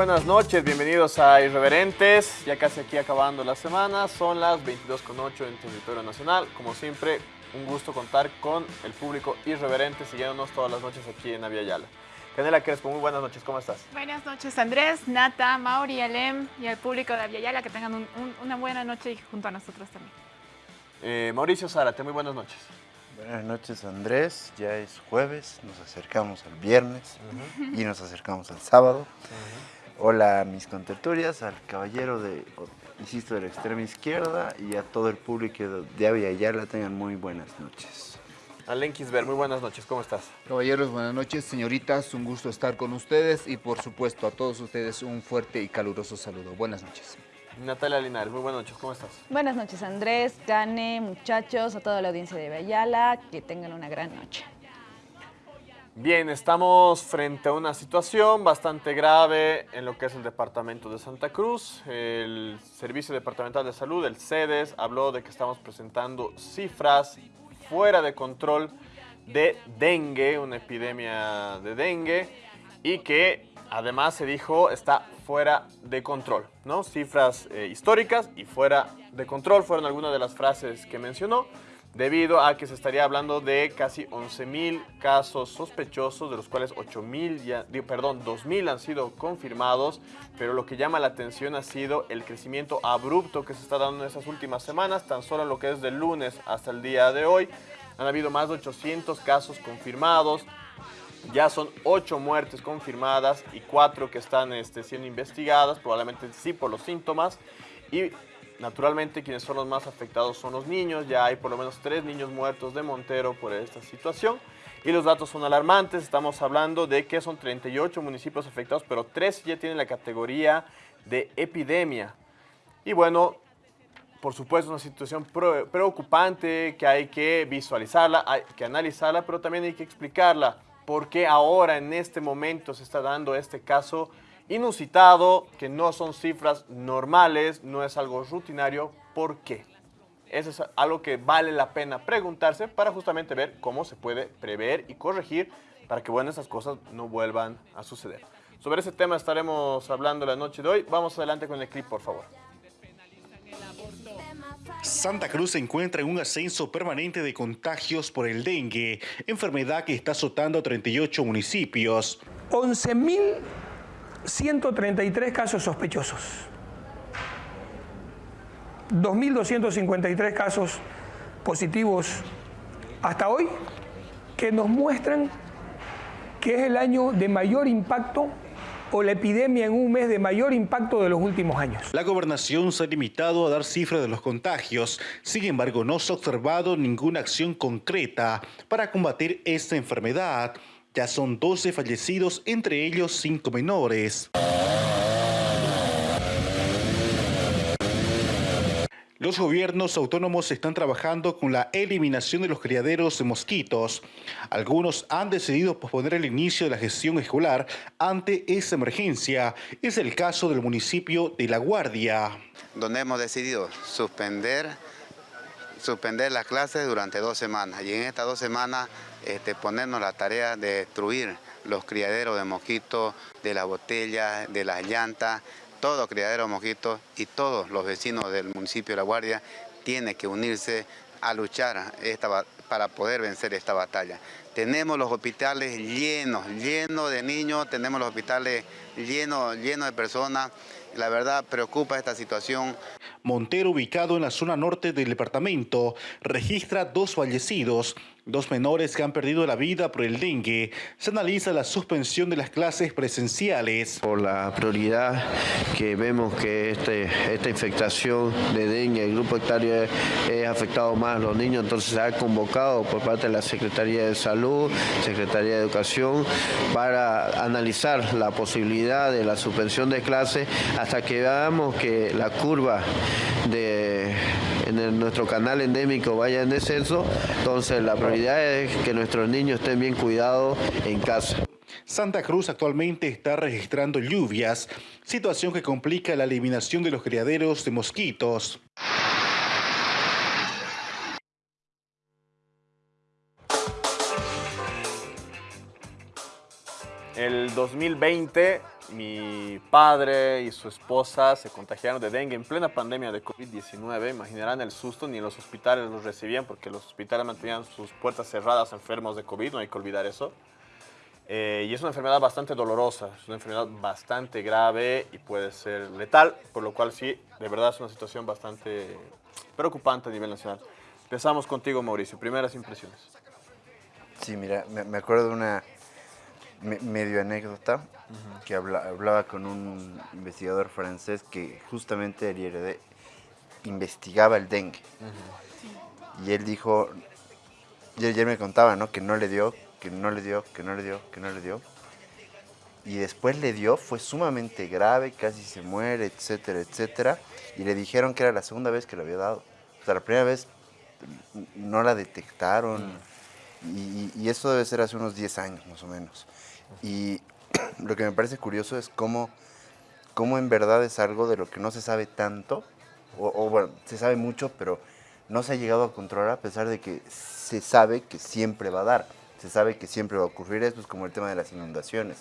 Buenas noches, bienvenidos a Irreverentes. Ya casi aquí acabando la semana, son las 22.08 en territorio nacional. Como siempre, un gusto contar con el público Irreverente siguiéndonos todas las noches aquí en Avia Yala. Canela Crespo, muy buenas noches, ¿cómo estás? Buenas noches Andrés, Nata, Mauri, Alem y al público de Avia Yala que tengan un- un- una buena noche y junto a nosotros también. Eh, Mauricio Zárate, muy buenas noches. Buenas noches Andrés, ya es jueves, nos acercamos al viernes y nos acercamos al sábado. Hola a mis contertulias, al caballero de, insisto, de la extrema izquierda y a todo el público de, de Avia Yala tengan muy buenas noches. Alen Kisber, muy buenas noches, ¿cómo estás? Caballeros, buenas noches. Señoritas, un gusto estar con ustedes y por supuesto a todos ustedes un fuerte y caluroso saludo. Buenas noches. Natalia Linares, muy buenas noches, ¿cómo estás? Buenas noches Andrés, Cane, muchachos, a toda la audiencia de Bayala, que tengan una gran noche. Bien, estamos frente a una situación bastante grave en lo que es el departamento de Santa Cruz. El Servicio Departamental de Salud, el CEDES, habló de que estamos presentando cifras fuera de control de dengue, una epidemia de dengue, y que además se dijo está fuera de control, ¿no? Cifras eh, históricas y fuera de control fueron algunas de las frases que mencionó debido a que se estaría hablando de casi 11.000 casos sospechosos, de los cuales 8.000, ya, perdón, 2.000 han sido confirmados, pero lo que llama la atención ha sido el crecimiento abrupto que se está dando en esas últimas semanas, tan solo en lo que es del lunes hasta el día de hoy. Han habido más de 800 casos confirmados, ya son 8 muertes confirmadas y 4 que están este, siendo investigadas, probablemente sí por los síntomas. Naturalmente quienes son los más afectados son los niños, ya hay por lo menos 3 niños muertos de Montero por esta situación. Y los datos son alarmantes, estamos hablando de que son 38 municipios afectados, pero 3 ya tienen la categoría de epidemia. Y bueno, por supuesto, una situación preocupante que hay que visualizarla, hay que analizarla, pero también hay que explicarla. ¿Por qué ahora, en este momento, se está dando este caso inusitado, que no son cifras normales, no es algo rutinario? ¿Por qué? Eso es algo que vale la pena preguntarse para justamente ver cómo se puede prever y corregir para que, bueno, esas cosas no vuelvan a suceder. Sobre ese tema estaremos hablando la noche de hoy. Vamos adelante con el clip, por favor. Santa Cruz se encuentra en un ascenso permanente de contagios por el dengue, enfermedad que está azotando a 38 municipios. 11.133 casos sospechosos. 2.253 casos positivos hasta hoy que nos muestran que es el año de mayor impacto o la epidemia en un mes de mayor impacto de los últimos años. La gobernación se ha limitado a dar cifras de los contagios, sin embargo no se ha observado ninguna acción concreta para combatir esta enfermedad. Ya son 12 fallecidos, entre ellos 5 menores. Los gobiernos autónomos están trabajando con la eliminación de los criaderos de mosquitos. Algunos han decidido posponer el inicio de la gestión escolar ante esta emergencia. Es el caso del municipio de La Guardia. donde hemos decidido suspender, suspender las clases durante dos semanas y en estas dos semanas este, ponernos la tarea de destruir los criaderos de mosquitos, de las botellas, de las llantas, todo criadero de mosquitos y todos los vecinos del municipio de La Guardia tienen que unirse a luchar esta, para poder vencer esta batalla. Tenemos los hospitales llenos, llenos de niños, tenemos los hospitales llenos, llenos de personas. La verdad preocupa esta situación. Montero, ubicado en la zona norte del departamento, registra dos fallecidos, dos menores que han perdido la vida por el dengue. Se analiza la suspensión de las clases presenciales. por la prioridad que vemos que este, esta infectación de dengue, el grupo etario es, es afectado más a los niños, entonces se ha convocado por parte de la Secretaría de Salud, Secretaría de Educación, para analizar la posibilidad de la suspensión de clases hasta que veamos que la curva de en el- nuestro canal endémico vaya en descenso, entonces la prioridad es que nuestros niños estén bien cuidados en casa. Santa Cruz actualmente está registrando lluvias, situación que complica la eliminación de los criaderos de mosquitos. El 2020 mi padre y su esposa se contagiaron de dengue en plena pandemia de COVID-19. Imaginarán el susto, ni los hospitales los recibían porque los hospitales mantenían sus puertas cerradas enfermos de COVID, no hay que olvidar eso. Eh, y es una enfermedad bastante dolorosa, es una enfermedad bastante grave y puede ser letal, por lo cual sí, de verdad es una situación bastante preocupante a nivel nacional. Empezamos contigo, Mauricio. Primeras impresiones. Sí, mira, me acuerdo de una me- medio anécdota que habla- hablaba con un investigador francés que justamente el IRD investigaba el dengue. Y él dijo, y ayer me contaba, ¿no? Que no le dio, que no le dio, que no le dio, que no le dio. Y después le dio, fue sumamente grave, casi se muere, etcétera, etcétera. Y le dijeron que era la segunda vez que le había dado. O sea, la primera vez no la detectaron. Y, y eso debe ser hace unos 10 años más o menos. Y lo que me parece curioso es cómo, cómo en verdad es algo de lo que no se sabe tanto, o, o, bueno, se sabe mucho, pero no se ha llegado a controlar a pesar de que se sabe que siempre va a dar, se sabe que siempre va a ocurrir esto, es como el tema de las inundaciones.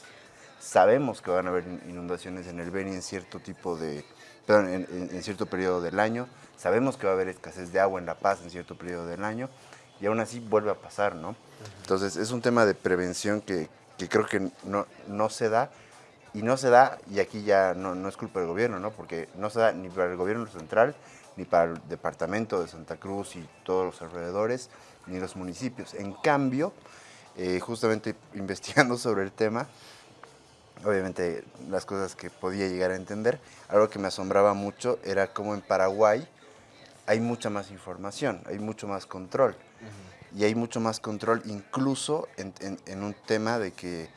Sabemos que van a haber in- inundaciones en el Beni en cierto tipo de, perdón, en, en- en cierto periodo del año, sabemos que va a haber escasez de agua en La Paz en cierto periodo del año, y aún así vuelve a pasar, ¿no? Entonces es un tema de prevención que, que creo que no, no se da, y no se da, y aquí ya no, no es culpa del gobierno, ¿no? Porque no se da ni para el gobierno central, ni para el departamento de Santa Cruz y todos los alrededores, ni los municipios. En cambio, eh, justamente investigando sobre el tema, obviamente las cosas que podía llegar a entender, algo que me asombraba mucho era cómo en Paraguay hay mucha más información, hay mucho más control. Y hay mucho más control incluso en, un tema de que,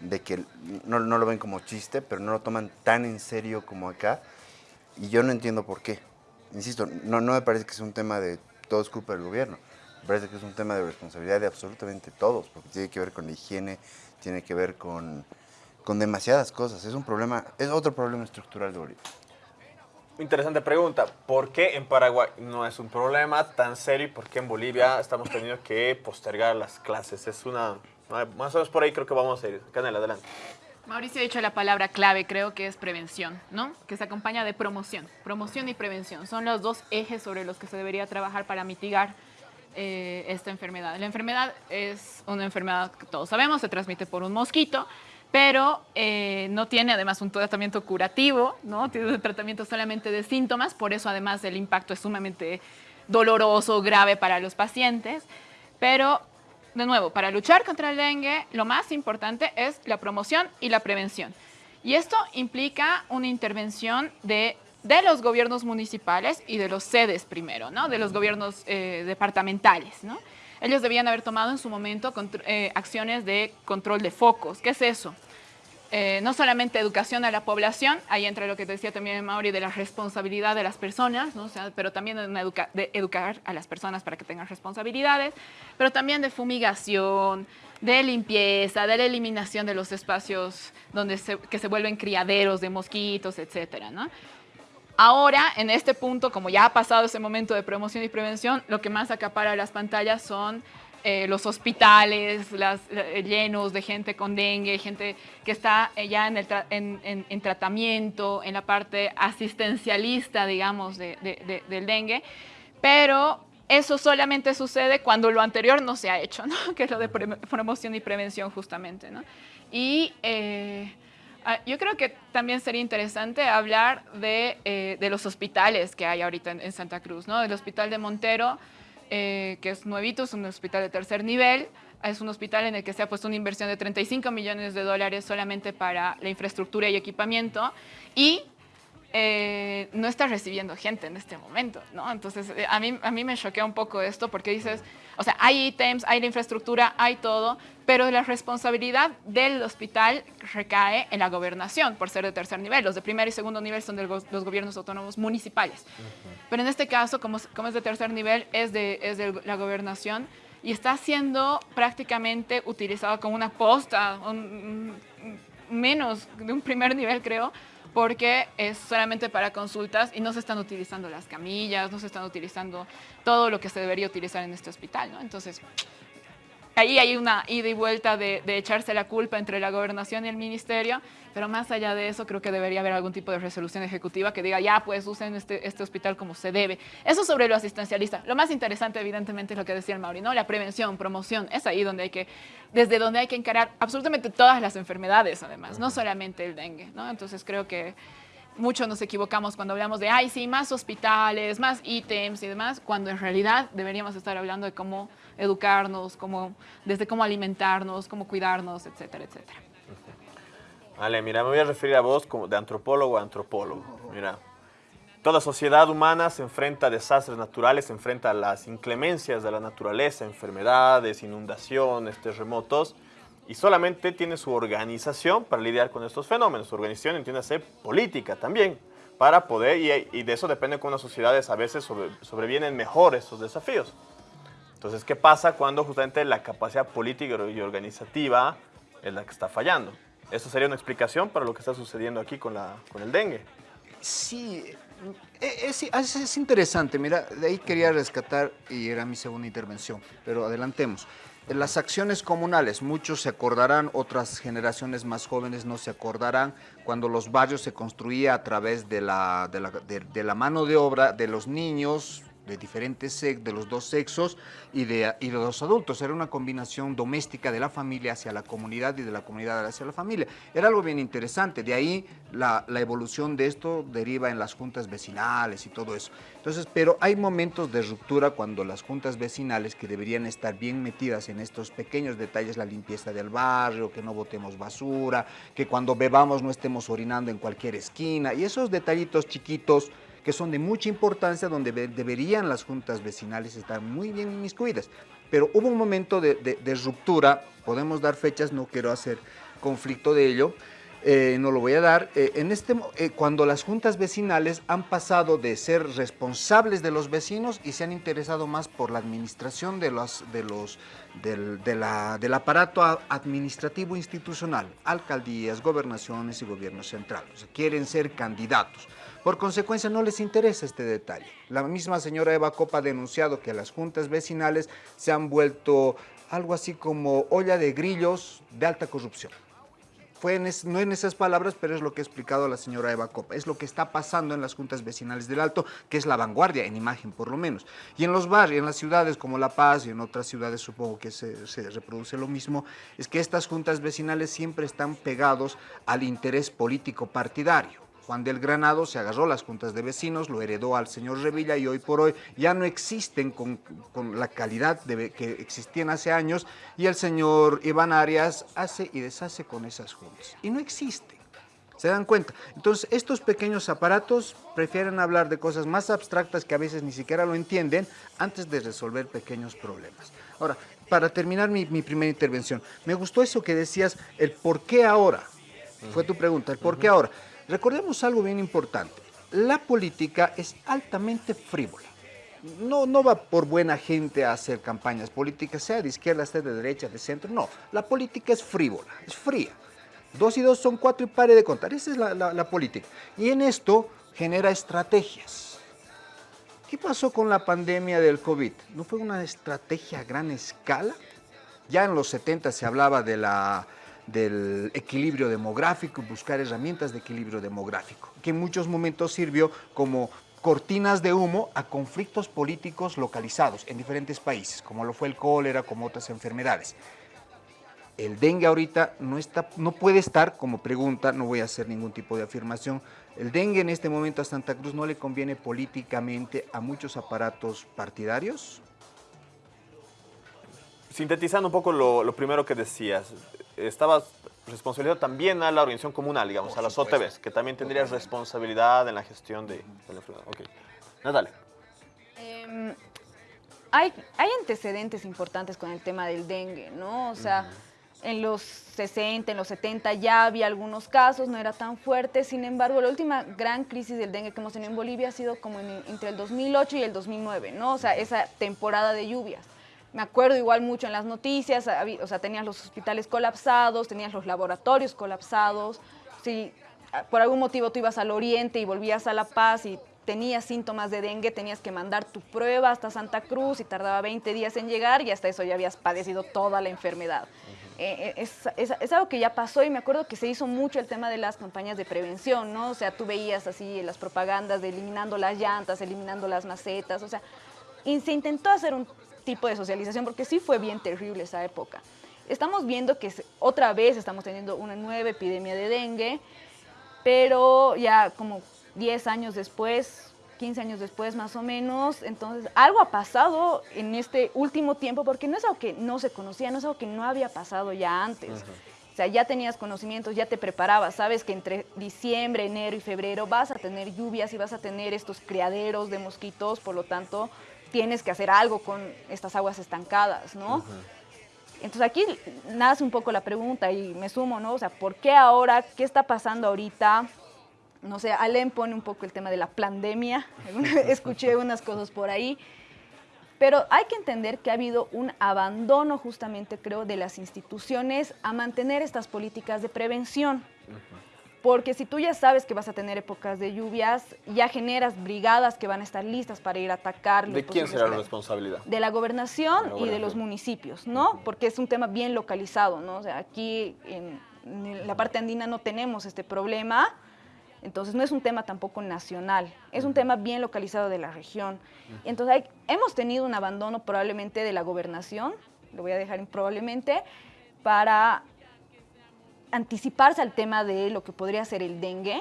de que no, no lo ven como chiste, pero no lo toman tan en serio como acá. Y yo no entiendo por qué. Insisto, no, no me parece que sea un tema de todo es culpa del gobierno. Me parece que es un tema de responsabilidad de absolutamente todos, porque tiene que ver con la higiene, tiene que ver con, con demasiadas cosas. Es un problema, es otro problema estructural de Bolivia. Interesante pregunta. ¿Por qué en Paraguay no es un problema tan serio y por qué en Bolivia estamos teniendo que postergar las clases? Es una... Más o menos por ahí creo que vamos a ir. Canela, adelante. Mauricio ha dicho la palabra clave, creo que es prevención, ¿no? Que se acompaña de promoción. Promoción y prevención son los dos ejes sobre los que se debería trabajar para mitigar eh, esta enfermedad. La enfermedad es una enfermedad que todos sabemos, se transmite por un mosquito, pero eh, no tiene además un tratamiento curativo, ¿no? Tiene un tratamiento solamente de síntomas, por eso además el impacto es sumamente doloroso, grave para los pacientes, pero de nuevo, para luchar contra el dengue, lo más importante es la promoción y la prevención. Y esto implica una intervención de, de los gobiernos municipales y de los sedes primero, ¿no? De los gobiernos eh, departamentales, ¿no? Ellos debían haber tomado en su momento eh, acciones de control de focos. ¿Qué es eso? Eh, no solamente educación a la población, ahí entra lo que te decía también Mauri de la responsabilidad de las personas, ¿no? O sea, pero también de, educar a las personas para que tengan responsabilidades, pero también de fumigación, de limpieza, de la eliminación de los espacios donde se, que se vuelven criaderos de mosquitos, etcétera, ¿no? Ahora, en este punto, como ya ha pasado ese momento de promoción y prevención, lo que más acapara las pantallas son eh, los hospitales las, eh, llenos de gente con dengue, gente que está eh, ya en, el tra- en- en- en tratamiento, en la parte asistencialista, digamos, de- de- de- del dengue. Pero eso solamente sucede cuando lo anterior no se ha hecho, ¿no? que es lo de promoción y prevención justamente. ¿no? Y eh, ah, yo creo que también sería interesante hablar de, eh, de los hospitales que hay ahorita en, en Santa Cruz, ¿no? El hospital de Montero, eh, que es nuevito, es un hospital de tercer nivel, es un hospital en el que se ha puesto una inversión de 35 millones de dólares solamente para la infraestructura y equipamiento y eh, no está recibiendo gente en este momento, ¿no? Entonces, eh, a mí, a mí me choquea un poco esto porque dices, o sea, hay ítems, hay la infraestructura, hay todo, pero la responsabilidad del hospital recae en la gobernación por ser de tercer nivel. Los de primer y segundo nivel son de los, gobiernos autónomos municipales. Pero en este caso, como, es- como es de tercer nivel, es de, es de la gobernación y está siendo prácticamente utilizado como una posta, un- menos de un primer nivel, creo, porque es solamente para consultas y no se están utilizando las camillas, no se están utilizando todo lo que se debería utilizar en este hospital, ¿no? Entonces, ahí hay una ida y vuelta de, de echarse la culpa entre la gobernación y el ministerio, pero más allá de eso creo que debería haber algún tipo de resolución ejecutiva que diga, ya, pues usen este, este hospital como se debe. Eso sobre lo asistencialista. Lo más interesante, evidentemente, es lo que decía el Mauri, ¿no? La prevención, promoción, es ahí donde hay que, desde donde hay que encarar absolutamente todas las enfermedades, además, no solamente el dengue, ¿no? Entonces creo que mucho nos equivocamos cuando hablamos de, ay, sí, más hospitales, más ítems y demás, cuando en realidad deberíamos estar hablando de cómo educarnos, cómo, desde cómo alimentarnos, cómo cuidarnos, etcétera, etcétera. Vale, mira, me voy a referir a vos como de antropólogo a antropólogo. Mira, toda sociedad humana se enfrenta a desastres naturales, se enfrenta a las inclemencias de la naturaleza, enfermedades, inundaciones, terremotos, y solamente tiene su organización para lidiar con estos fenómenos. Su organización entiende ser política también, para poder, y, y de eso depende cómo las sociedades a veces sobre, sobrevienen mejor estos desafíos. Entonces, ¿qué pasa cuando justamente la capacidad política y organizativa es la que está fallando? Eso sería una explicación para lo que está sucediendo aquí con, la, con el dengue. Sí, e, es, es, es, interesante. Mira, de ahí quería rescatar, y era mi segunda intervención, pero adelantemos. Las acciones comunales, muchos se acordarán, otras generaciones más jóvenes no se acordarán, cuando los barrios se construía a través de la, de la, de, de la mano de obra de los niños, de diferentes sexos, de los dos sexos y de, y de los adultos. Era una combinación doméstica de la familia hacia la comunidad y de la comunidad hacia la familia. Era algo bien interesante. De ahí la, la evolución de esto deriva en las juntas vecinales y todo eso. Entonces, pero hay momentos de ruptura cuando las juntas vecinales que deberían estar bien metidas en estos pequeños detalles, la limpieza del barrio, que no botemos basura, que cuando bebamos no estemos orinando en cualquier esquina y esos detallitos chiquitos que son de mucha importancia, donde deberían las juntas vecinales estar muy bien inmiscuidas. Pero hubo un momento de, de, de ruptura, podemos dar fechas, no quiero hacer conflicto de ello, eh, no lo voy a dar, eh, en este, eh, cuando las juntas vecinales han pasado de ser responsables de los vecinos y se han interesado más por la administración de los, de los, del, del aparato administrativo institucional, alcaldías, gobernaciones y gobierno central. Quieren ser candidatos. Por consecuencia, no les interesa este detalle. La misma señora Eva Copa ha denunciado que las juntas vecinales se han vuelto algo así como olla de grillos de alta corrupción. Fue en es, no en esas palabras, pero es lo que ha explicado la señora Eva Copa. Es lo que está pasando en las juntas vecinales del Alto, que es la vanguardia, en imagen por lo menos. Y en los barrios, en las ciudades como La Paz y en otras ciudades supongo que se, se reproduce lo mismo, es que estas juntas vecinales siempre están pegados al interés político partidario. Juan del Granado se agarró las juntas de vecinos, lo heredó al señor Revilla y hoy por hoy ya no existen con, con, la calidad de, que existían hace años y el señor Iván Arias hace y deshace con esas juntas. Y no existen. ¿Se dan cuenta? Entonces, estos pequeños aparatos prefieren hablar de cosas más abstractas que a veces ni siquiera lo entienden antes de resolver pequeños problemas. Ahora, para terminar mi, mi primera intervención, me gustó eso que decías, el por qué ahora. Fue tu pregunta, el por qué ahora. Recordemos algo bien importante. La política es altamente frívola. No, no va por buena gente a hacer campañas políticas, sea de izquierda, sea de derecha, de centro. No, la política es frívola, es fría. Dos y dos son cuatro y pare de contar. Esa es la, la, la política. Y en esto genera estrategias. ¿Qué pasó con la pandemia del COVID? ¿No fue una estrategia a gran escala? Ya en los 70 se hablaba de la del equilibrio demográfico, buscar herramientas de equilibrio demográfico, que en muchos momentos sirvió como cortinas de humo a conflictos políticos localizados en diferentes países, como lo fue el cólera, como otras enfermedades. El dengue ahorita no, está, no puede estar, como pregunta, no voy a hacer ningún tipo de afirmación, el dengue en este momento a Santa Cruz no le conviene políticamente a muchos aparatos partidarios. Sintetizando un poco lo, lo primero que decías, estabas responsabilidad también a la organización comunal, digamos, Por a las supuesto. OTBs, que también tendría responsabilidad en la gestión de, de la enfermedad. Ok. Natalia. Eh, hay, hay, antecedentes importantes con el tema del dengue, ¿no? O sea, uh -huh. en los 60, en los 70 ya había algunos casos, no era tan fuerte, sin embargo, la última gran crisis del dengue que hemos tenido en Bolivia ha sido como en, entre el 2008 y el 2009, ¿no? O sea, esa temporada de lluvias me acuerdo igual mucho en las noticias, o sea, tenías los hospitales colapsados, tenías los laboratorios colapsados, si por algún motivo tú ibas al oriente y volvías a La Paz y tenías síntomas de dengue, tenías que mandar tu prueba hasta Santa Cruz y tardaba 20 días en llegar y hasta eso ya habías padecido toda la enfermedad. Eh, eh, es, es- es algo que ya pasó y me acuerdo que se hizo mucho el tema de las campañas de prevención, ¿no? O sea, tú veías así las propagandas de eliminando las llantas, eliminando las macetas, o sea, y se intentó hacer un tipo de socialización porque sí fue bien terrible esa época. Estamos viendo que otra vez estamos teniendo una nueva epidemia de dengue, pero ya como 10 años después, 15 años después más o menos, entonces algo ha pasado en este último tiempo porque no es algo que no se conocía, no es algo que no había pasado ya antes. O sea, ya tenías conocimientos, ya te preparabas, sabes que entre diciembre, enero y febrero vas a tener lluvias y vas a tener estos criaderos de mosquitos, por lo tanto tienes que hacer algo con estas aguas estancadas, ¿no? Entonces aquí nace un poco la pregunta y me sumo, ¿no? O sea, ¿por qué ahora? ¿Qué está pasando ahorita? No sé, Alem pone un poco el tema de la pandemia. Escuché unas cosas por ahí. Pero hay que entender que ha habido un abandono justamente, creo, de las instituciones a mantener estas políticas de prevención. Porque si tú ya sabes que vas a tener épocas de lluvias, ya generas brigadas que van a estar listas para ir a atacar. los ¿De quién será la responsabilidad? de la gobernación y de los municipios, ¿no? Porque es un tema bien localizado, ¿no? O sea, aquí en, en la parte andina no tenemos este problema, entonces no es un tema tampoco nacional, es un tema bien localizado de la región. Entonces hay- hemos tenido un abandono probablemente de la gobernación, lo voy a dejar en probablemente, para anticiparse al tema de lo que podría ser el dengue.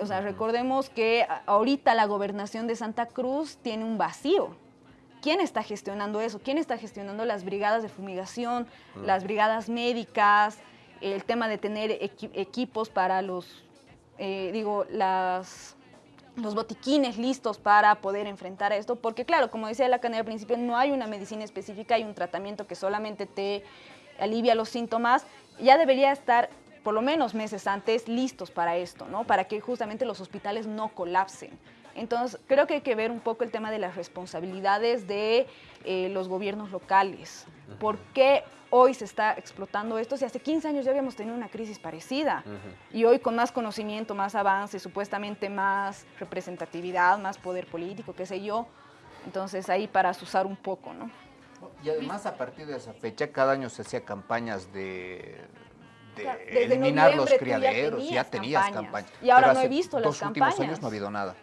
O sea, recordemos que a- ahorita la gobernación de Santa Cruz tiene un vacío. ¿Quién está gestionando eso? ¿Quién está gestionando las brigadas de fumigación, las brigadas médicas, el tema de tener equi- equipos para los, eh, digo, las, los botiquines listos para poder enfrentar esto? Porque claro, como decía la canela al principio, no hay una medicina específica, hay un tratamiento que solamente te alivia los síntomas. Ya debería estar por lo menos meses antes listos para esto, ¿no? Para que justamente los hospitales no colapsen. Entonces, creo que hay que ver un poco el tema de las responsabilidades de eh, los gobiernos locales. ¿Por qué hoy se está explotando esto? Si hace 15 años ya habíamos tenido una crisis parecida y hoy con más conocimiento, más avance, supuestamente más representatividad, más poder político, qué sé yo, entonces ahí para asusar un poco, ¿no? Y además a partir de esa fecha cada año se hacía campañas de, de Claro, desde eliminar los ya criaderos, ya tenías tenías campañas. campañas. Y ahora Pero no he visto las dos últimos campañas. años no ha habido nada.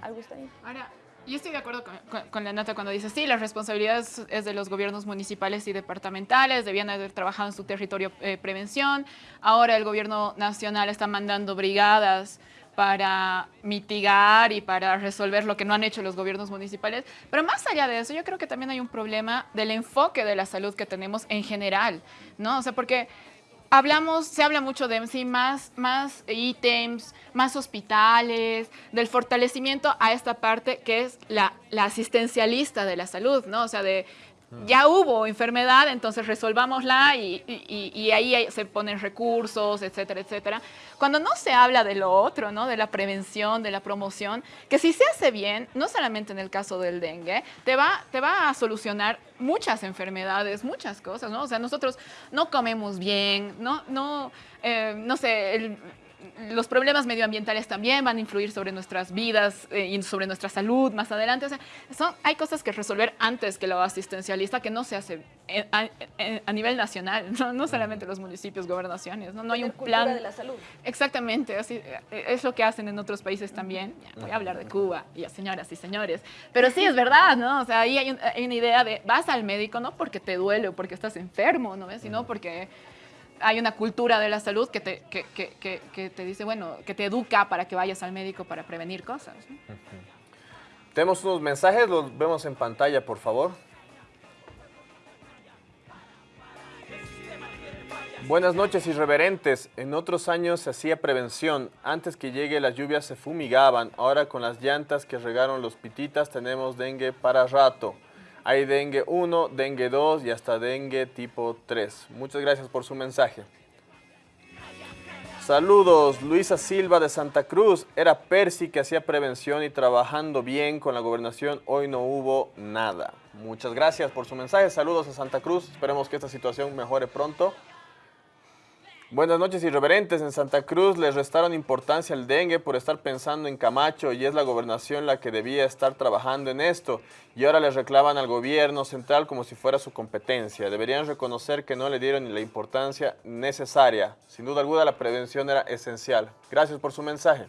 Algo está ahí. Ahora, yo estoy de acuerdo con, con- con la nota cuando dice, sí, la responsabilidad es, es de los gobiernos municipales y departamentales, debían haber trabajado en su territorio eh, prevención. Ahora el gobierno nacional está mandando brigadas para mitigar y para resolver lo que no han hecho los gobiernos municipales. Pero más allá de eso, yo creo que también hay un problema del enfoque de la salud que tenemos en general, ¿no? O sea, porque hablamos, se habla mucho de más, más ítems, más hospitales, del fortalecimiento a esta parte que es la, la asistencialista de la salud, ¿no? O sea, de ya hubo enfermedad, entonces resolvámosla y, y- ahí se ponen recursos, etcétera, etcétera. Cuando no se habla de lo otro, ¿no? De la prevención, de la promoción, que si se hace bien, no solamente en el caso del dengue, te va, te va a solucionar muchas enfermedades, muchas cosas, ¿no? O sea, nosotros no comemos bien, no, no, eh, no sé, el- los problemas medioambientales también van a influir sobre nuestras vidas eh, y sobre nuestra salud más adelante. O sea, son, hay cosas que resolver antes que lo asistencialista que no se hace en- a, en- a nivel nacional, no, no solamente los municipios, gobernaciones, no, no hay un plan. de la salud. Exactamente, así eh, es lo que hacen en otros países también. Ya, voy a hablar de Cuba, y a señoras y señores. Pero sí, es verdad, ¿no? O sea, ahí hay, un- hay una idea de vas al médico no porque te duele o porque estás enfermo, ¿no ves? Sino porque hay una cultura de la salud que te, que, que- que- te dice, bueno, que te educa para que vayas al médico para prevenir cosas. Tenemos unos mensajes, los vemos en pantalla, por favor. Buenas noches, irreverentes. En otros años se hacía prevención. Antes que llegue las lluvias se fumigaban. Ahora con las llantas que regaron los pititas tenemos dengue para rato. Hay dengue 1, dengue 2 y hasta dengue tipo 3. Muchas gracias por su mensaje. Saludos, Luisa Silva de Santa Cruz. Era Percy que hacía prevención y trabajando bien con la gobernación. Hoy no hubo nada. Muchas gracias por su mensaje. Saludos a Santa Cruz. Esperemos que esta situación mejore pronto. Buenas noches, irreverentes. En Santa Cruz les restaron importancia al dengue por estar pensando en Camacho y es la gobernación la que debía estar trabajando en esto. Y ahora les reclaman al gobierno central como si fuera su competencia. Deberían reconocer que no le dieron la importancia necesaria. Sin duda alguna, la prevención era esencial. Gracias por su mensaje.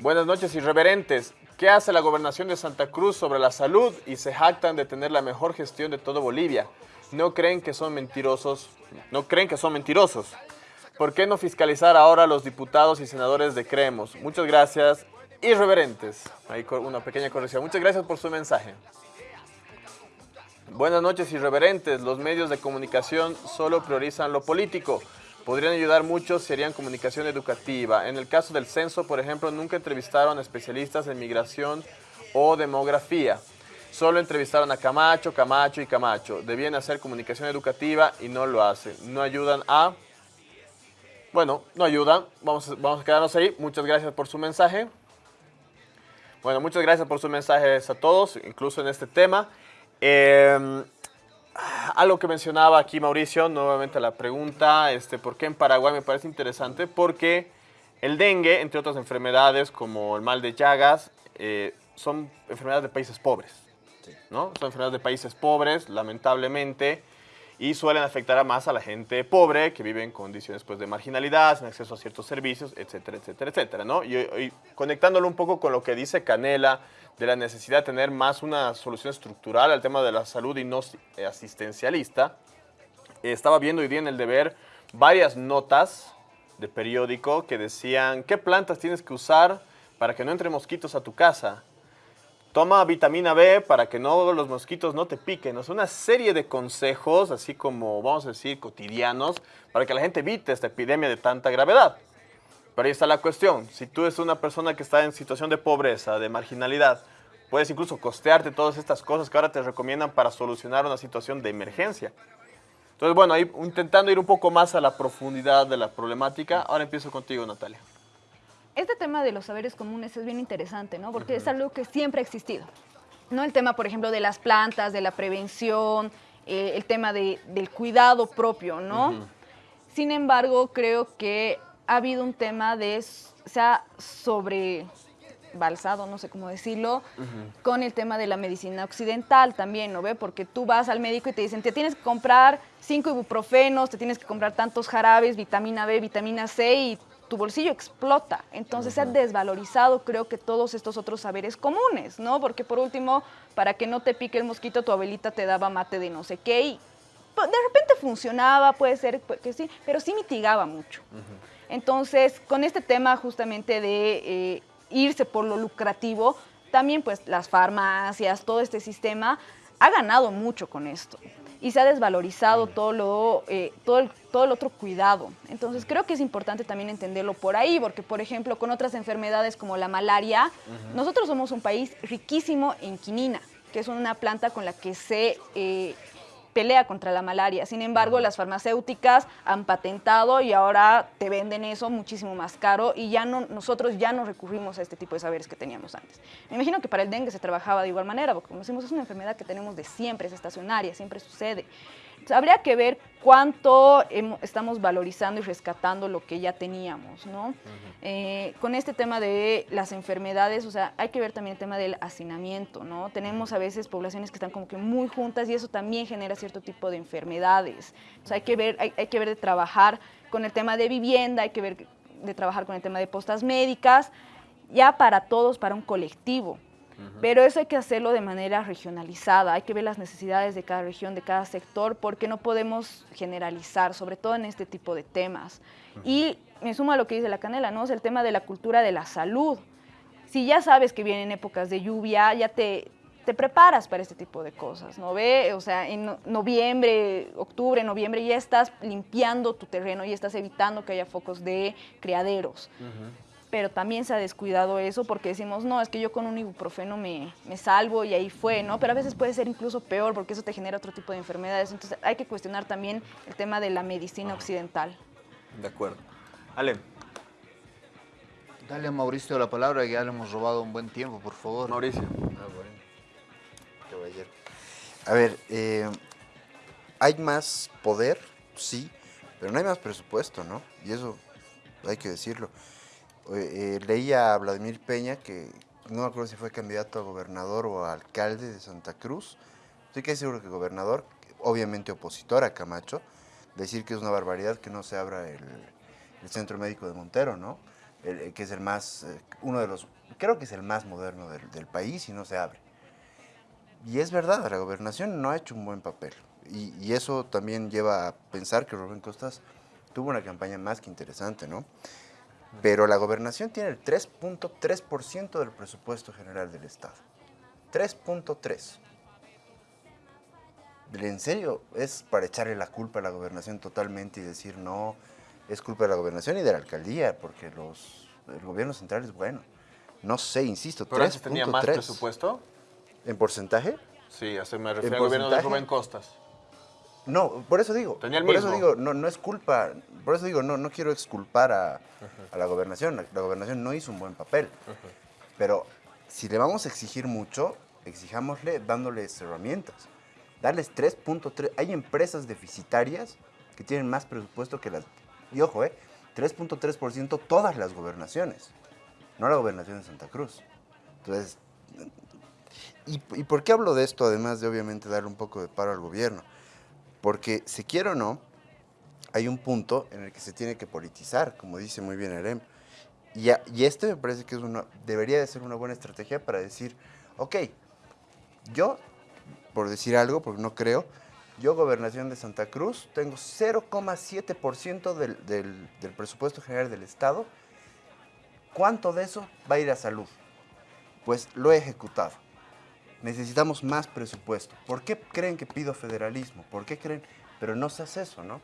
Buenas noches, irreverentes. ¿Qué hace la gobernación de Santa Cruz sobre la salud y se jactan de tener la mejor gestión de todo Bolivia? ¿No creen que son mentirosos? ¿No creen que son mentirosos? ¿Por qué no fiscalizar ahora a los diputados y senadores de Creemos? Muchas gracias, irreverentes. Ahí una pequeña corrección. Muchas gracias por su mensaje. Buenas noches, irreverentes. Los medios de comunicación solo priorizan lo político. Podrían ayudar mucho si harían comunicación educativa. En el caso del censo, por ejemplo, nunca entrevistaron especialistas en migración o demografía. Solo entrevistaron a Camacho, Camacho y Camacho. Debían hacer comunicación educativa y no lo hacen. No ayudan a... Bueno, no ayudan. Vamos, vamos a quedarnos ahí. Muchas gracias por su mensaje. Bueno, muchas gracias por sus mensajes a todos, incluso en este tema. Eh, algo que mencionaba aquí Mauricio, nuevamente la pregunta, este, ¿por qué en Paraguay me parece interesante? Porque el dengue, entre otras enfermedades como el mal de Llagas, eh, son enfermedades de países pobres. ¿No? Son enfermedades de países pobres, lamentablemente, y suelen afectar a más a la gente pobre que vive en condiciones pues, de marginalidad, sin acceso a ciertos servicios, etcétera, etcétera, etcétera. ¿no? Y, conectándolo un poco con lo que dice Canela, de la necesidad de tener más una solución estructural al tema de la salud y no asistencialista, estaba viendo hoy día en el deber varias notas de periódico que decían qué plantas tienes que usar para que no entre mosquitos a tu casa Toma vitamina B para que no, los mosquitos no te piquen. Es una serie de consejos, así como, vamos a decir, cotidianos, para que la gente evite esta epidemia de tanta gravedad. Pero ahí está la cuestión. Si tú eres una persona que está en situación de pobreza, de marginalidad, puedes incluso costearte todas estas cosas que ahora te recomiendan para solucionar una situación de emergencia. Entonces, bueno, ahí intentando ir un poco más a la profundidad de la problemática, ahora empiezo contigo, Natalia este tema de los saberes comunes es bien interesante, ¿no? Porque es algo que siempre ha existido. ¿no? El tema, por ejemplo, de las plantas, de la prevención, eh, el tema de, del cuidado propio, ¿no? Sin embargo, creo que ha habido un tema de, se ha sobrebalsado, no sé cómo decirlo, con el tema de la medicina occidental también, ¿no ve? Porque tú vas al médico y te dicen, te tienes que comprar cinco ibuprofenos, te tienes que comprar tantos jarabes, vitamina B, vitamina C y tu bolsillo explota. Entonces se ha desvalorizado, creo que todos estos otros saberes comunes, ¿no? Porque por último, para que no te pique el mosquito, tu abuelita te daba mate de no sé qué y pues, de repente funcionaba, puede ser que sí, pero sí mitigaba mucho. Entonces, con este tema justamente de eh, irse por lo lucrativo, también pues las farmacias, todo este sistema ha ganado mucho con esto y se ha desvalorizado todo, lo, eh, todo, el, todo el otro cuidado. Entonces creo que es importante también entenderlo por ahí, porque por ejemplo con otras enfermedades como la malaria, nosotros somos un país riquísimo en quinina, que es una planta con la que se eh, pelea contra la malaria. Sin embargo, las farmacéuticas han patentado y ahora te venden eso muchísimo más caro y ya no, nosotros ya no recurrimos a este tipo de saberes que teníamos antes. Me imagino que para el dengue se trabajaba de igual manera, porque como decimos, es una enfermedad que tenemos de siempre, es estacionaria, siempre sucede habría que ver cuánto estamos valorizando y rescatando lo que ya teníamos, ¿no? Eh, con este tema de las enfermedades, o sea, hay que ver también el tema del hacinamiento, ¿no? Tenemos a veces poblaciones que están como que muy juntas y eso también genera cierto tipo de enfermedades. O sea, hay que ver, hay, hay que ver de trabajar con el tema de vivienda, hay que ver de trabajar con el tema de postas médicas, ya para todos, para un colectivo. Pero eso hay que hacerlo de manera regionalizada, hay que ver las necesidades de cada región, de cada sector, porque no podemos generalizar, sobre todo en este tipo de temas. Y me sumo a lo que dice la Canela, ¿no? Es el tema de la cultura de la salud. Si ya sabes que vienen épocas de lluvia, ya te, te preparas para este tipo de cosas, ¿no ve? O sea, en noviembre, octubre, noviembre ya estás limpiando tu terreno y estás evitando que haya focos de criaderos pero también se ha descuidado eso porque decimos, no, es que yo con un ibuprofeno me, me, salvo y ahí fue, ¿no? Pero a veces puede ser incluso peor porque eso te genera otro tipo de enfermedades. Entonces hay que cuestionar también el tema de la medicina occidental. De acuerdo. Ale. Dale a Mauricio la palabra, que ya le hemos robado un buen tiempo, por favor. Mauricio. Ah, bueno. Caballero. A ver, eh, hay más poder, sí, pero no hay más presupuesto, ¿no? Y eso hay que decirlo. Eh, leía a Vladimir Peña, que no me acuerdo si fue candidato a gobernador o alcalde de Santa Cruz, estoy casi seguro que gobernador, obviamente opositor a Camacho, decir que es una barbaridad que no se abra el, centro médico de Montero, ¿no? que es el más, eh, uno de los, creo que es el más moderno del, país y no se abre. Y es verdad, la gobernación no ha hecho un buen papel. Y, y, eso también lleva a pensar que Rubén Costas tuvo una campaña más que interesante, ¿no? Pero la gobernación tiene el 3.3% del presupuesto general del Estado. 3.3. ¿En serio? Es para echarle la culpa a la gobernación totalmente y decir no, es culpa de la gobernación y de la alcaldía, porque los, el gobierno central es bueno. No sé, insisto, ¿Pero antes tenía más presupuesto? ¿En porcentaje? Sí, así me refiero al gobierno de Rubén Costas. No, por eso digo. Tenía el por mismo. eso digo, no, no es culpa, por eso digo, no, no quiero exculpar a, a la gobernación. La, gobernación no hizo un buen papel. Pero si le vamos a exigir mucho, exijámosle dándoles herramientas. Darles 3.3. Hay empresas deficitarias que tienen más presupuesto que las. Y ojo, ¿eh? 3.3% todas las gobernaciones, no la gobernación de Santa Cruz. Entonces, ¿y, ¿y por qué hablo de esto? Además de obviamente darle un poco de paro al gobierno porque, si quiero o no, hay un punto en el que se tiene que politizar, como dice muy bien Erem. Y, este me parece que debería de ser una buena estrategia para decir, ok, yo, por decir algo, porque no creo, yo, Gobernación de Santa Cruz, tengo 0,7% del, del, del presupuesto general del Estado. ¿Cuánto de eso va a ir a salud? Pues lo he ejecutado necesitamos más presupuesto. ¿Por qué creen que pido federalismo? ¿Por qué creen? Pero no se hace eso, ¿no?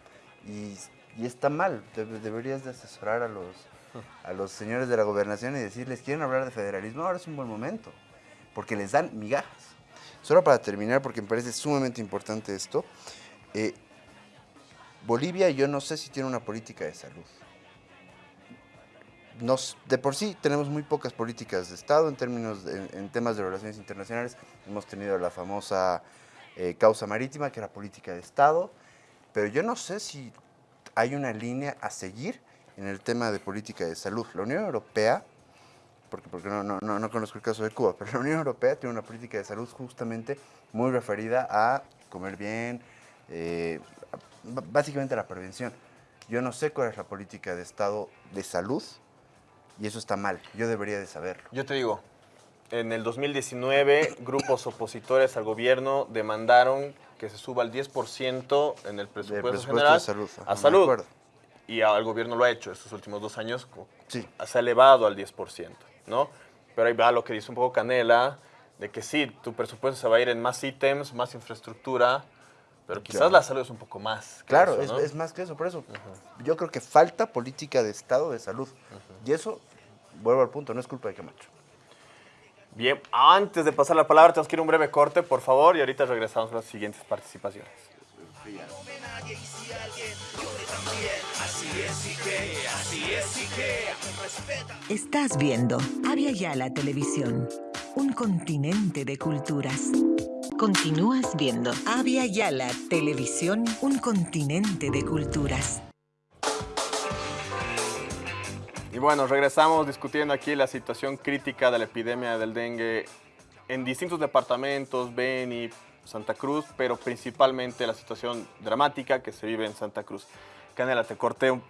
Y, está mal. deberías de asesorar a los, a los señores de la gobernación y decirles, ¿quieren hablar de federalismo? Ahora es un buen momento, porque les dan migajas. Solo para terminar, porque me parece sumamente importante esto, eh, Bolivia yo no sé si tiene una política de salud de por sí tenemos muy pocas políticas de Estado en términos en temas de relaciones internacionales. Hemos tenido la famosa eh, causa marítima, que era política de Estado, pero yo no sé si hay una línea a seguir en el tema de política de salud. La Unión Europea, porque, porque no, no, no, conozco el caso de Cuba, pero la Unión Europea tiene una política de salud justamente muy referida a comer bien, eh, básicamente a la prevención. Yo no sé cuál es la política de Estado de salud y eso está mal. Yo debería de saberlo. Yo te digo, en el 2019 grupos opositores al gobierno demandaron que se suba al 10% en el presupuesto, general salud. a salud. Y al gobierno lo ha hecho estos últimos dos años. Sí. Se ha elevado al 10%, ¿no? Pero ahí va lo que dice un poco Canela, de que sí, tu presupuesto se va a ir en más ítems, más infraestructura, pero quizás la salud es un poco más. claro, es, más que eso. Por eso yo creo que falta política de Estado de salud. Y eso, vuelvo al punto, no es culpa de Camacho. Bien, antes de pasar la palabra, tenemos que ir a un breve corte, por favor, y ahorita regresamos a las siguientes participaciones. Estás viendo Avia la Televisión, un continente de culturas. Continúas viendo Avia Yala Televisión, un continente de culturas. Y bueno, regresamos discutiendo aquí la situación crítica de la epidemia del dengue en distintos departamentos, Beni, Santa Cruz, pero principalmente la situación dramática que se vive en Santa Cruz. Canela, te corté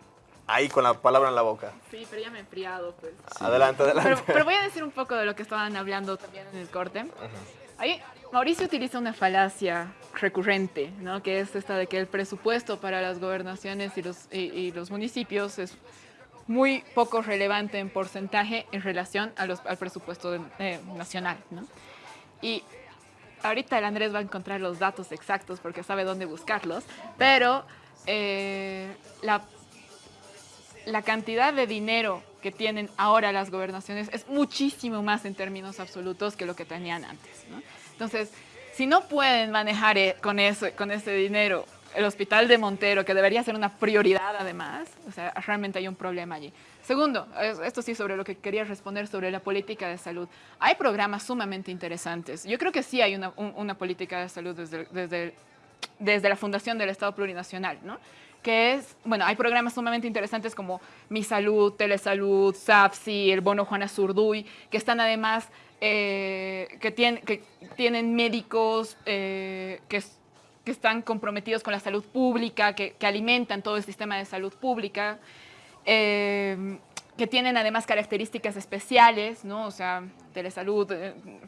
ahí con la palabra en la boca. Sí, pero ya me he enfriado. Pues. Adelante, adelante. Pero, voy a decir un poco de lo que estaban hablando también en el corte. Ahí Mauricio utiliza una falacia recurrente, ¿no? que es esta de que el presupuesto para las gobernaciones y los, y los municipios es muy poco relevante en porcentaje en relación al presupuesto eh, nacional. Y ahorita el Andrés va a encontrar los datos exactos porque sabe dónde buscarlos, pero eh, la, la cantidad de dinero que tienen ahora las gobernaciones es muchísimo más en términos absolutos que lo que tenían antes. ¿no? Entonces, si no pueden manejar eh, con, eso, con ese dinero el hospital de Montero, que debería ser una prioridad además, o sea, realmente hay un problema allí. Segundo, esto sí sobre lo que quería responder sobre la política de salud. Hay programas sumamente interesantes. Yo creo que sí hay una, política de salud desde, desde desde la fundación del Estado Plurinacional, ¿no? Que es, bueno, hay programas sumamente interesantes como Mi Salud, Telesalud, SAFSI, el Bono Juana Zurduy, que están además, eh, que, tienen, que tienen médicos eh, que, que, están comprometidos con la salud pública, que, que, alimentan todo el sistema de salud pública, eh, que tienen además características especiales, ¿no? O sea, Telesalud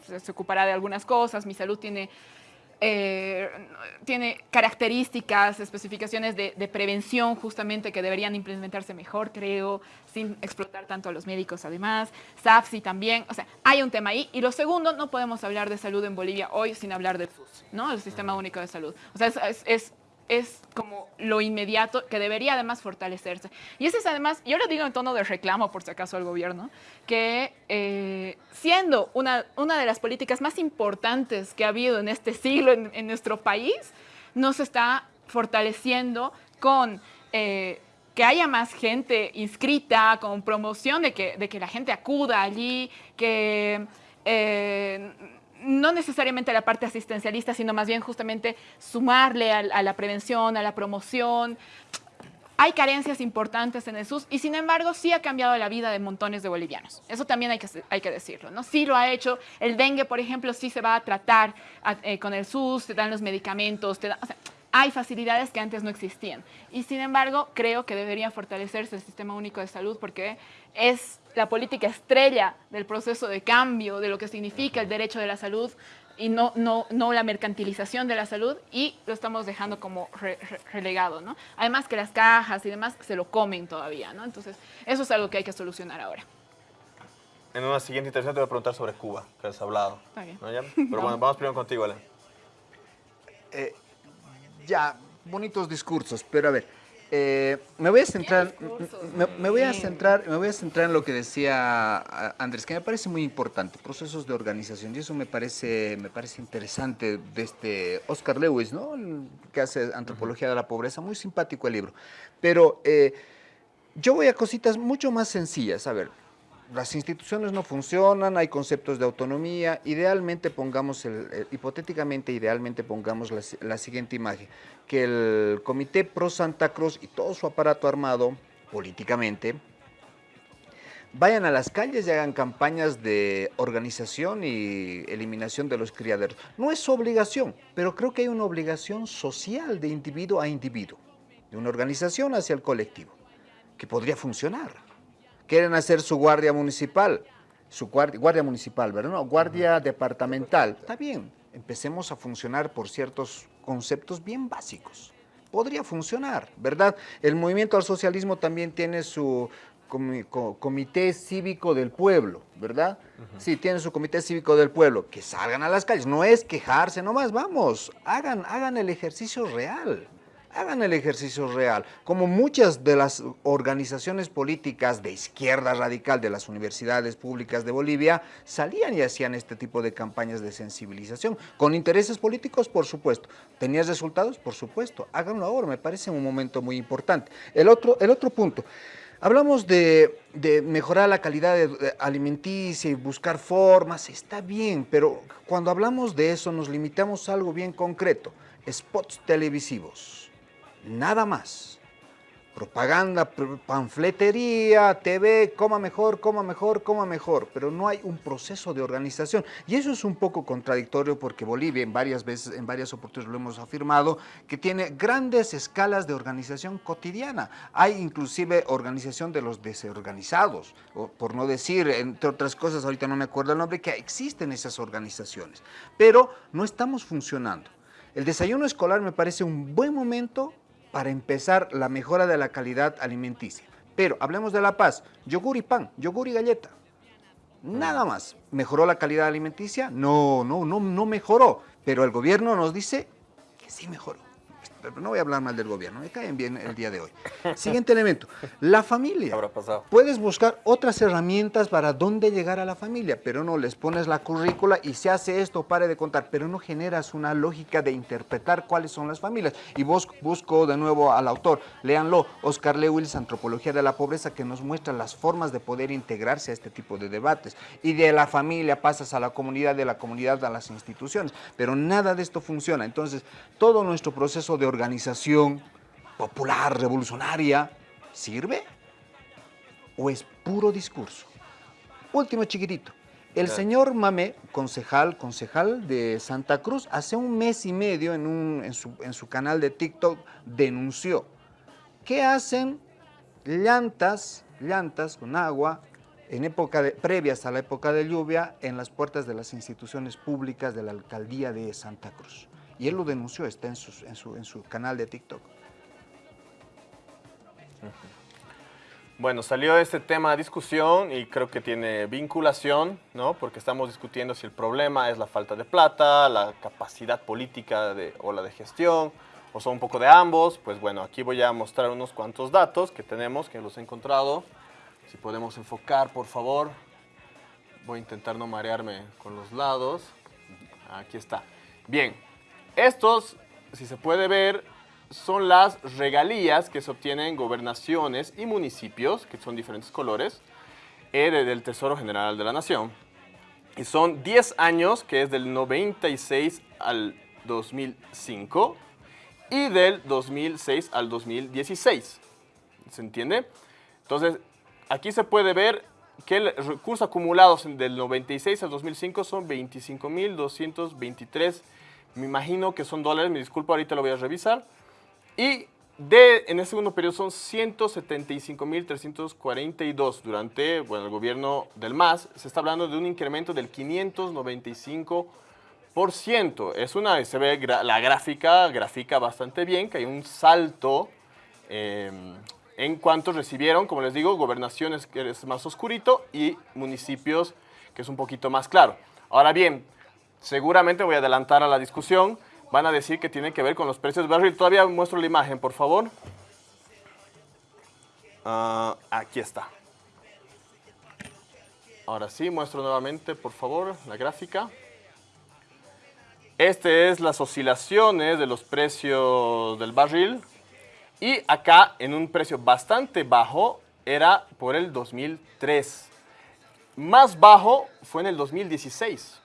se ocupará de algunas cosas, Mi Salud tiene eh, tiene características, especificaciones de, prevención justamente que deberían implementarse mejor, creo, sin explotar tanto a los médicos además. SAFSI también, o sea, hay un tema ahí. Y lo segundo, no podemos hablar de salud en Bolivia hoy sin hablar del SUS, ¿no? El Sistema Único de Salud. O sea, es es como lo inmediato que debería además fortalecerse. Y ese es además, yo lo digo en tono de reclamo por si acaso al gobierno, que eh, siendo una, una de las políticas más importantes que ha habido en este siglo en, en nuestro país, no se está fortaleciendo con... Eh, que haya más gente inscrita, con promoción de que, de que la gente acuda allí, que eh, no necesariamente la parte asistencialista, sino más bien justamente sumarle a, la prevención, a la promoción. Hay carencias importantes en el SUS y sin embargo sí ha cambiado la vida de montones de bolivianos. Eso también hay que, hay que decirlo, ¿no? Sí lo ha hecho. El dengue, por ejemplo, sí se va a tratar eh, con el SUS, te dan los medicamentos, te dan, hay facilidades que antes no existían. Y sin embargo, creo que debería fortalecerse el Sistema Único de Salud porque es la política estrella del proceso de cambio, de lo que significa el derecho de la salud y no, no, no la mercantilización de la salud y lo estamos dejando como re, re, relegado, ¿no? Además que las cajas y demás se lo comen todavía, ¿no? Entonces, eso es algo que hay que solucionar ahora. En una siguiente intervención te voy a preguntar sobre Cuba, que has hablado. Okay. ¿no, ya? Pero no. bueno, vamos primero contigo, Alan. Eh, ya, bonitos discursos, pero a ver, eh, me voy a centrar, me, me, voy a centrar, me voy a centrar en lo que decía Andrés, que me parece muy importante, procesos de organización, y eso me parece, me parece interesante de este Oscar Lewis, ¿no? que hace antropología de la pobreza, muy simpático el libro, pero eh, yo voy a cositas mucho más sencillas, a ver, las instituciones no funcionan, hay conceptos de autonomía, idealmente pongamos, el, hipotéticamente, idealmente pongamos la, la, siguiente imagen, que el Comité Pro Santa Cruz y todo su aparato armado, políticamente, vayan a las calles y hagan campañas de organización y eliminación de los criaderos. No es su obligación, pero creo que hay una obligación social de individuo a individuo, de una organización hacia el colectivo, que podría funcionar quieren hacer su guardia municipal, su guardia, guardia municipal, ¿verdad? No, guardia uh -huh. departamental. Está bien, empecemos a funcionar por ciertos conceptos bien básicos. Podría funcionar, ¿verdad? El movimiento al socialismo también tiene su comité cívico del pueblo, ¿verdad? Uh -huh. Sí, tiene su comité cívico del pueblo. Que salgan a las calles, no es quejarse nomás, vamos, hagan, hagan el ejercicio real hagan el ejercicio real. Como muchas de las organizaciones políticas de izquierda radical de las universidades públicas de Bolivia salían y hacían este tipo de campañas de sensibilización. Con intereses políticos, por supuesto. ¿Tenías resultados? Por supuesto. Háganlo ahora, me parece un momento muy importante. El otro, el otro punto. Hablamos de, de, mejorar la calidad alimenticia y buscar formas, está bien, pero cuando hablamos de eso nos limitamos a algo bien concreto, spots televisivos nada más. Propaganda, panfletería, TV, coma mejor, coma mejor, coma mejor, pero no hay un proceso de organización. Y eso es un poco contradictorio porque Bolivia en varias veces, en varias oportunidades lo hemos afirmado, que tiene grandes escalas de organización cotidiana. Hay inclusive organización de los desorganizados, o por no decir, entre otras cosas, ahorita no me acuerdo el nombre, que existen esas organizaciones, pero no estamos funcionando. El desayuno escolar me parece un buen momento para empezar la mejora de la calidad alimenticia. Pero hablemos de la paz, yogur y pan, yogur y galleta. Nada más. ¿Mejoró la calidad alimenticia? No, no, no, no mejoró. Pero el gobierno nos dice que sí mejoró. Pero no voy a hablar mal del gobierno, me caen bien el día de hoy. Siguiente elemento, la familia. Habrá pasado. Puedes buscar otras herramientas para dónde llegar a la familia, pero no les pones la currícula y se hace esto, pare de contar, pero no generas una lógica de interpretar cuáles son las familias. Y vos busco de nuevo al autor, léanlo, Oscar Lewis, Antropología de la Pobreza, que nos muestra las formas de poder integrarse a este tipo de debates. Y de la familia pasas a la comunidad, de la comunidad a las instituciones, pero nada de esto funciona. Entonces, todo nuestro proceso de organización popular, revolucionaria, ¿sirve? ¿O es puro discurso? Último chiquitito. El señor Mamé, concejal, concejal de Santa Cruz, hace un mes y medio en, un- en su, en su canal de TikTok denunció que hacen llantas, llantas con agua en época de- previas a la época de lluvia en las puertas de las instituciones públicas de la alcaldía de Santa Cruz. Y él lo denunció, está en, sus- en su, en su canal de TikTok. Bueno, salió este tema a discusión y creo que tiene vinculación, ¿no? Porque estamos discutiendo si el problema es la falta de plata, la capacidad política de, o la de gestión, o son un poco de ambos. Pues bueno, aquí voy a mostrar unos cuantos datos que tenemos, que los he encontrado. Si podemos enfocar, por favor. Voy a intentar no marearme con los lados. Aquí está. Bien, estos, si se puede ver, son las regalías que se obtienen en gobernaciones y municipios, que son diferentes colores, eh, de- del Tesoro General de la Nación. Y son 10 años, que es del 96 al 2005, y del 2006 al 2016. ¿Se entiende? Entonces, aquí se puede ver que el recurso acumulados del 96 al 2005 son 25.223. Me imagino que son dólares, me disculpo, ahorita lo voy a revisar. Y de, en el segundo periodo son 175.342 durante bueno, el gobierno del MAS. Se está hablando de un incremento del 595%. Es una, se ve la gráfica, grafica bastante bien, que hay un salto eh, en cuanto recibieron, como les digo, gobernaciones que es más oscurito y municipios que es un poquito más claro. Ahora bien, seguramente voy a adelantar a la discusión, van a decir que tiene que ver con los precios barril. Todavía muestro la imagen, por favor. Ah, aquí está. Ahora sí, muestro nuevamente, por favor, la gráfica. Este es las oscilaciones de los precios del barril. Y acá, en un precio bastante bajo, era por el 2003. Más bajo fue en el 2016.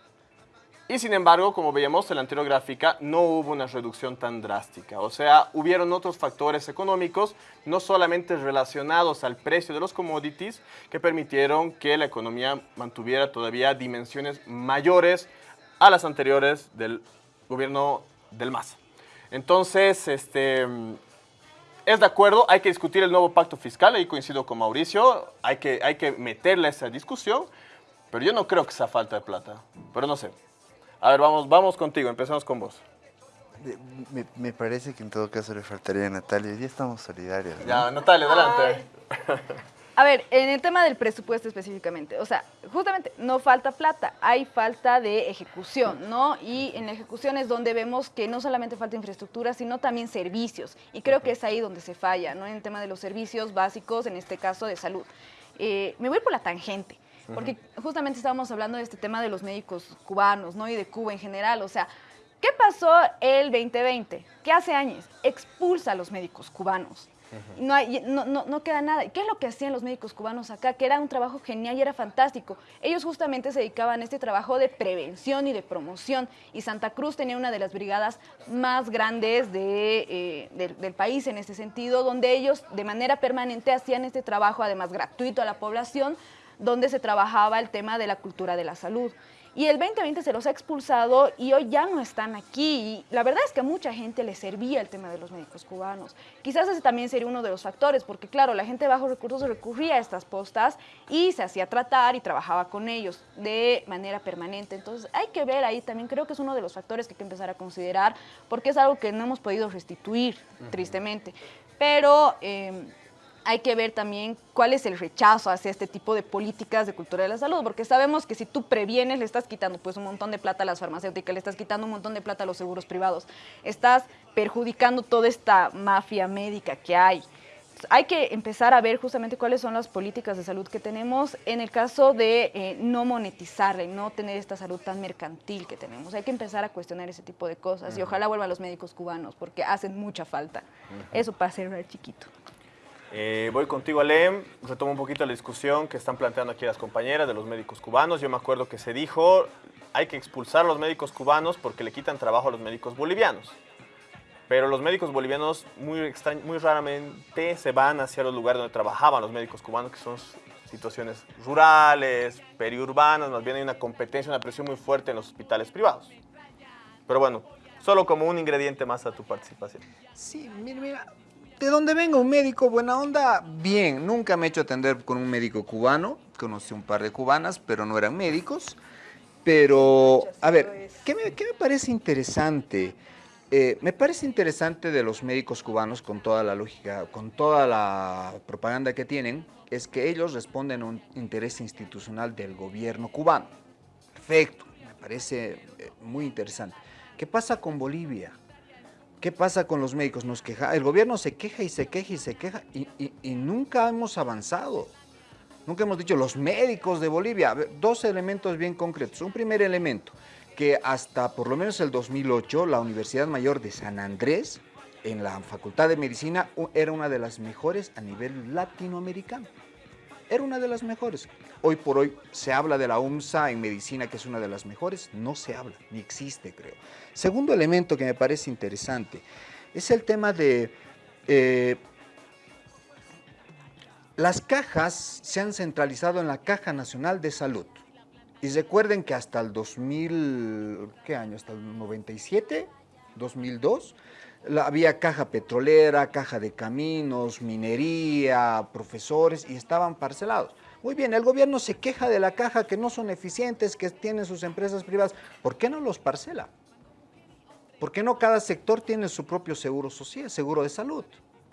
Y sin embargo, como veíamos en la anterior gráfica, no hubo una reducción tan drástica. O sea, hubieron otros factores económicos, no solamente relacionados al precio de los commodities, que permitieron que la economía mantuviera todavía dimensiones mayores a las anteriores del gobierno del MAS. Entonces, este, es de acuerdo, hay que discutir el nuevo pacto fiscal, ahí coincido con Mauricio, hay que, hay que meterle esa discusión, pero yo no creo que sea falta de plata, pero no sé. A ver, vamos, vamos contigo, empezamos con vos. Me, me parece que en todo caso le faltaría a Natalia. Ya estamos solidarios. ¿no? Ya, Natalia, adelante. A ver, en el tema del presupuesto específicamente, o sea, justamente no falta plata, hay falta de ejecución, ¿no? Y en la ejecución es donde vemos que no solamente falta infraestructura, sino también servicios. Y creo que es ahí donde se falla, ¿no? En el tema de los servicios básicos, en este caso de salud. Eh, me voy por la tangente, porque justamente estábamos hablando de este tema de los médicos cubanos, ¿no? Y de Cuba en general, o sea, ¿qué pasó el 2020? ¿Qué hace años? Expulsa a los médicos cubanos. No, hay, no, no, no queda nada. ¿Y qué es lo que hacían los médicos cubanos acá? Que era un trabajo genial y era fantástico. Ellos justamente se dedicaban a este trabajo de prevención y de promoción. Y Santa Cruz tenía una de las brigadas más grandes de, eh, del, del país en ese sentido, donde ellos de manera permanente hacían este trabajo, además gratuito a la población, donde se trabajaba el tema de la cultura de la salud. Y el 2020 se los ha expulsado y hoy ya no están aquí. Y la verdad es que a mucha gente le servía el tema de los médicos cubanos. Quizás ese también sería uno de los factores, porque claro, la gente de bajos recursos recurría a estas postas y se hacía tratar y trabajaba con ellos de manera permanente. Entonces hay que ver ahí también, creo que es uno de los factores que hay que empezar a considerar, porque es algo que no hemos podido restituir, tristemente. Pero... eh, hay que ver también cuál es el rechazo hacia este tipo de políticas de cultura de la salud, porque sabemos que si tú previenes, le estás quitando pues un montón de plata a las farmacéuticas, le estás quitando un montón de plata a los seguros privados, estás perjudicando toda esta mafia médica que hay. Hay que empezar a ver justamente cuáles son las políticas de salud que tenemos en el caso de eh, no monetizar, y no tener esta salud tan mercantil que tenemos. Hay que empezar a cuestionar ese tipo de cosas y ojalá vuelvan los médicos cubanos porque hacen mucha falta. Eso para ser chiquito. Eh, voy contigo, Alem. Retomo un poquito la discusión que están planteando aquí las compañeras de los médicos cubanos. Yo me acuerdo que se dijo, hay que expulsar a los médicos cubanos porque le quitan trabajo a los médicos bolivianos. Pero los médicos bolivianos muy, muy raramente se van hacia los lugares donde trabajaban los médicos cubanos, que son situaciones rurales, periurbanas, más bien hay una competencia, una presión muy fuerte en los hospitales privados. Pero bueno, solo como un ingrediente más a tu participación. Sí, mira, mira, de donde venga un médico buena onda, bien. Nunca me he hecho atender con un médico cubano. Conocí un par de cubanas, pero no eran médicos. Pero, a ver, ¿qué me, parece interesante? Eh, me parece interesante de los médicos cubanos, con toda la lógica, con toda la propaganda que tienen, es que ellos responden a un interés institucional del gobierno cubano. Perfecto, me parece eh, muy interesante. ¿Qué pasa con Bolivia? ¿Qué pasa con los médicos? Nos queja, el gobierno se queja y se queja y se queja y, nunca hemos avanzado. Nunca hemos dicho los médicos de Bolivia. Dos elementos bien concretos. Un primer elemento, que hasta por lo menos el 2008 la Universidad Mayor de San Andrés, en la Facultad de Medicina, era una de las mejores a nivel latinoamericano era una de las mejores. Hoy por hoy se habla de la UMSA en medicina, que es una de las mejores. No se habla, ni existe, creo. Segundo elemento que me parece interesante es el tema de... Eh, las cajas se han centralizado en la Caja Nacional de Salud. Y recuerden que hasta el 2000, ¿qué año? Hasta el 97, 2002, había caja petrolera, caja de caminos, minería, profesores y estaban parcelados. Muy bien, el gobierno se queja de la caja que no son eficientes, que tienen sus empresas privadas. ¿Por qué no los parcela? ¿Por qué no cada sector tiene su propio seguro social, seguro de salud?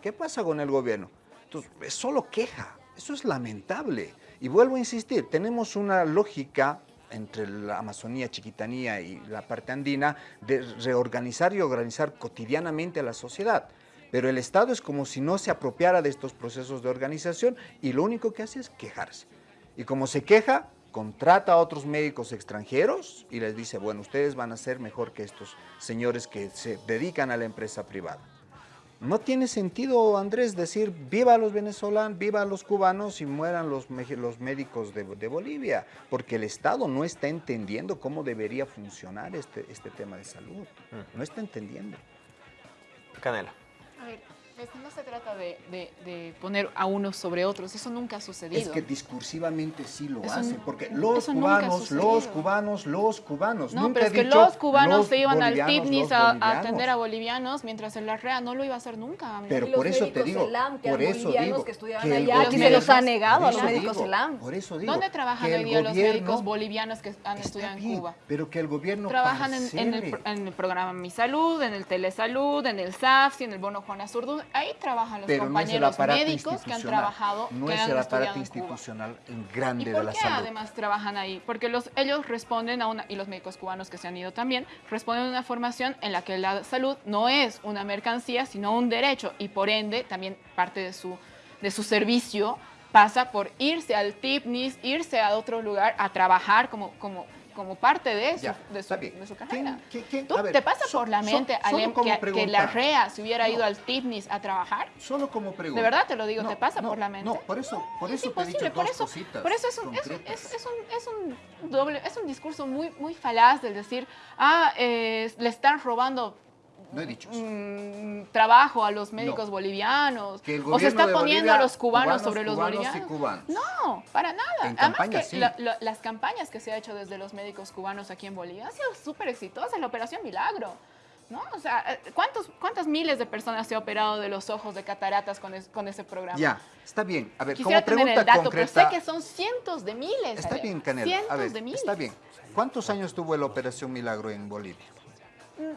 ¿Qué pasa con el gobierno? Entonces, es solo queja. Eso es lamentable. Y vuelvo a insistir, tenemos una lógica entre la Amazonía, Chiquitanía y la parte andina, de reorganizar y organizar cotidianamente a la sociedad. Pero el Estado es como si no se apropiara de estos procesos de organización y lo único que hace es quejarse. Y como se queja, contrata a otros médicos extranjeros y les dice, bueno, ustedes van a ser mejor que estos señores que se dedican a la empresa privada. No tiene sentido, Andrés, decir viva los venezolanos, viva los cubanos y mueran los, los médicos de, Bolivia, porque el Estado no está entendiendo cómo debería funcionar este, este tema de salud. No está entendiendo. Canela. A ver, no se trata de, poner a unos sobre otros, eso nunca ha sucedido. Es que discursivamente sí lo hacen, porque los cubanos, los cubanos, los cubanos. No, pero es que los cubanos se iban al TIPNIS a, atender a bolivianos, mientras el REA no lo iba a hacer nunca. Pero por eso te digo, por eso digo, que estudiaban allá, que se los ha negado a los médicos ELAM. Por eso digo, ¿Dónde trabajan hoy día los médicos bolivianos que han estudiado en Cuba? Pero que el gobierno Trabajan en, el, programa Mi Salud, en el Telesalud, en el SAFSI, en el Bono Juan Azurdu ahí trabajan los compañeros médicos que han trabajado, no que es han el aparato institucional en grande de la salud. ¿Y por qué además trabajan ahí? Porque los, ellos responden a una, y los médicos cubanos que se han ido también, responden a una formación en la que la salud no es una mercancía, sino un derecho, y por ende también parte de su, de su servicio pasa por irse al TIPNIS, irse a otro lugar a trabajar como, como como parte de, eso, de, su, de, su, carrera. ¿Tú te pasa por la mente, Alem, que, la REA se hubiera ido al TIPNIS a trabajar? Solo como pregunta. De verdad te lo digo, te pasa por la mente. No, por eso, por eso te he dicho por eso, Por eso es un, es, es, un, es, un, doble, es un discurso muy, muy falaz del decir, ah, eh, le están robando no he dicho mm, trabajo a los médicos bolivianos. o se está poniendo a los cubanos, sobre los bolivianos. No, para nada. Además que las campañas que se ha hecho desde los médicos cubanos aquí en Bolivia han sido súper exitosas. La operación Milagro. ¿No? O sea, eh, ¿cuántos, ¿cuántas miles de personas se ha operado de los ojos de cataratas con, con ese programa? Ya, está bien. A ver, Quisiera como pregunta tener el dato, concreta, pero sé que son cientos de miles. Está bien, Canela. Cientos a ver, de miles. Está bien. ¿Cuántos años tuvo la operación Milagro en Bolivia?